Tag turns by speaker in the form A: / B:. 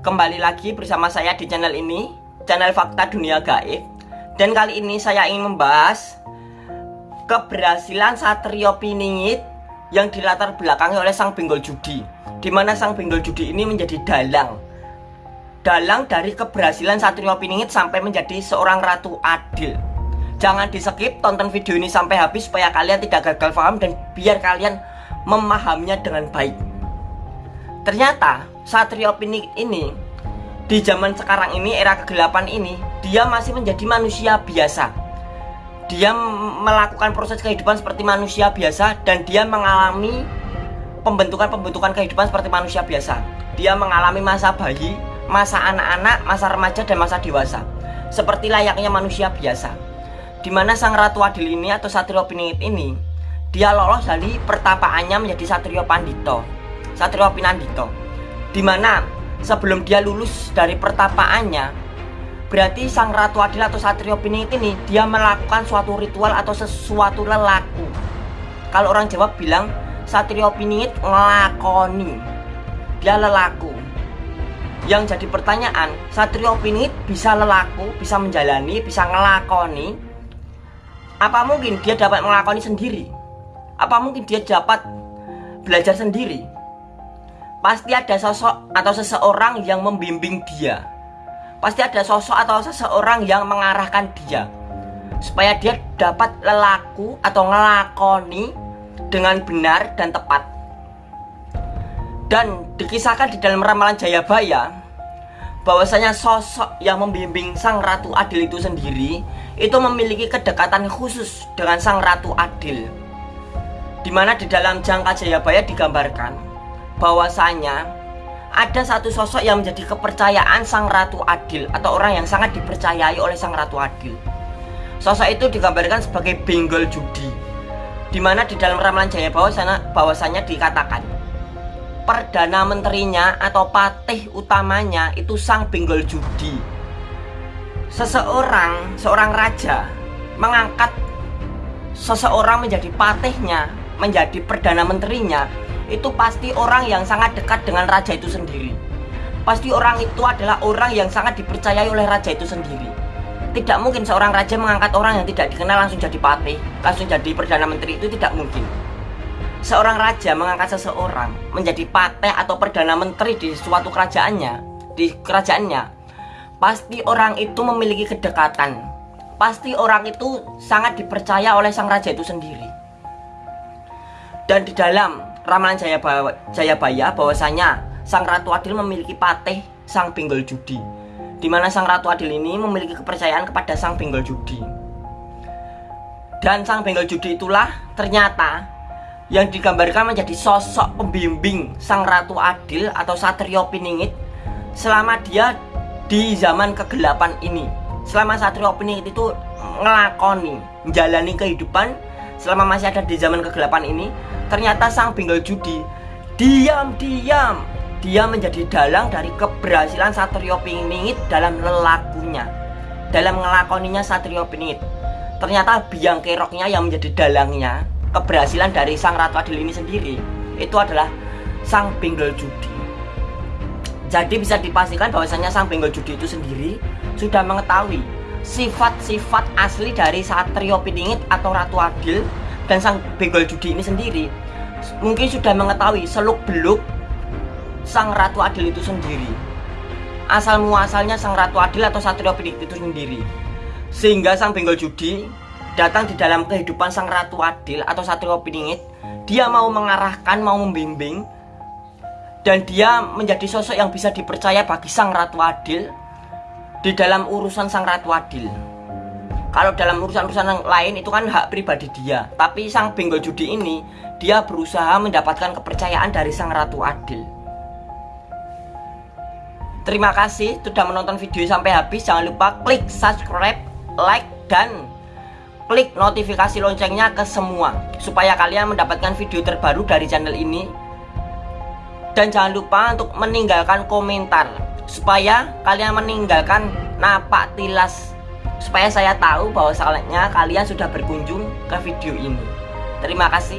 A: Kembali lagi bersama saya di channel ini Channel Fakta Dunia Gaib. Dan kali ini saya ingin membahas Keberhasilan Satrio Piningit Yang dilatar belakangi oleh sang benggol judi Di mana sang benggol judi ini menjadi dalang. Dalang dari keberhasilan Satrio Piningit Sampai menjadi seorang ratu adil. Jangan di skip, tonton video ini sampai habis Supaya kalian tidak gagal paham Dan biar kalian memahaminya dengan baik Ternyata Satrio Pinik ini di zaman sekarang ini era kegelapan ini dia masih menjadi manusia biasa. Dia melakukan proses kehidupan seperti manusia biasa dan dia mengalami pembentukan-pembentukan kehidupan seperti manusia biasa. Dia mengalami masa bayi, masa anak-anak, masa remaja dan masa dewasa. Seperti layaknya manusia biasa. Di mana sang ratu adil ini atau Satrio Piningit ini dia lolos dari pertapaannya menjadi Satrio Pandito Satrio Pinandito Di mana sebelum dia lulus dari pertapaannya Berarti sang Ratu Adil atau Satrio Piningit ini Dia melakukan suatu ritual atau sesuatu lelaku Kalau orang Jawa bilang Satrio Piningit ngelakoni Dia lelaku Yang jadi pertanyaan Satrio Piningit bisa lelaku, bisa menjalani, bisa ngelakoni Apa mungkin dia dapat melakoni sendiri? Apa mungkin dia dapat belajar sendiri? Pasti ada sosok atau seseorang yang membimbing dia. Pasti ada sosok atau seseorang yang mengarahkan dia. Supaya dia dapat lelaku atau ngelakoni dengan benar dan tepat. Dan dikisahkan di dalam ramalan Jayabaya bahwasanya sosok yang membimbing sang Ratu Adil itu sendiri itu memiliki kedekatan khusus dengan sang Ratu Adil. Di mana di dalam jangka Jayabaya digambarkan bahwasanya ada satu sosok yang menjadi kepercayaan sang ratu adil atau orang yang sangat dipercayai oleh sang ratu adil. Sosok itu digambarkan sebagai benggol judi. Di mana di dalam ramalan Jaya bahwasanya, bahwasanya dikatakan Perdana menterinya atau patih utamanya itu sang benggol judi Seseorang, seorang raja mengangkat seseorang menjadi patihnya Menjadi perdana menterinya itu pasti orang yang sangat dekat dengan raja itu sendiri. Pasti orang itu adalah orang yang sangat dipercayai oleh raja itu sendiri. Tidak mungkin seorang raja mengangkat orang yang tidak dikenal langsung jadi patih langsung jadi perdana menteri itu tidak mungkin. Seorang raja mengangkat seseorang menjadi patih atau perdana menteri di suatu kerajaannya di kerajaannya pasti orang itu memiliki kedekatan. Pasti orang itu sangat dipercaya oleh sang raja itu sendiri. Dan di dalam ramalan Jayabaya, Jayabaya bahwasanya Sang Ratu Adil memiliki patih Sang Benggol Judi di mana Sang Ratu Adil ini memiliki kepercayaan kepada Sang Benggol Judi. Dan Sang Benggol Judi itulah ternyata yang digambarkan menjadi sosok pembimbing Sang Ratu Adil atau Satrio Piningit selama dia di zaman kegelapan ini. Selama Satrio Piningit itu ngelakoni menjalani kehidupan selama masih ada di zaman kegelapan ini Ternyata sang benggol judi Diam-diam. Dia menjadi dalang dari keberhasilan Satrio Piningit dalam lelakunya Dalam ngelakoninya Satrio Piningit Ternyata biang keroknya yang menjadi dalangnya Keberhasilan dari sang Ratu Adil ini sendiri Itu adalah sang benggol judi. Jadi bisa dipastikan bahwasanya sang benggol judi itu sendiri Sudah mengetahui sifat-sifat asli dari Satrio Piningit atau Ratu Adil dan sang benggol judi ini sendiri mungkin sudah mengetahui seluk beluk sang ratu adil itu sendiri. Asal muasalnya sang ratu adil atau satrio pinik itu sendiri. Sehingga sang benggol judi datang di dalam kehidupan sang ratu adil atau satrio piningit dia mau mengarahkan mau membimbing dan dia menjadi sosok yang bisa dipercaya bagi sang ratu adil di dalam urusan sang ratu adil kalau dalam urusan-urusan lain itu kan hak pribadi dia. Tapi sang benggol judi ini dia berusaha mendapatkan kepercayaan dari sang ratu adil. Terima kasih sudah menonton video sampai habis. Jangan lupa klik subscribe like dan klik notifikasi loncengnya ke semua. Supaya kalian mendapatkan video terbaru dari channel ini. Dan jangan lupa untuk meninggalkan komentar. Supaya kalian meninggalkan napak tilas supaya saya tahu bahwa bahwasannya kalian sudah berkunjung ke video ini. Terima kasih.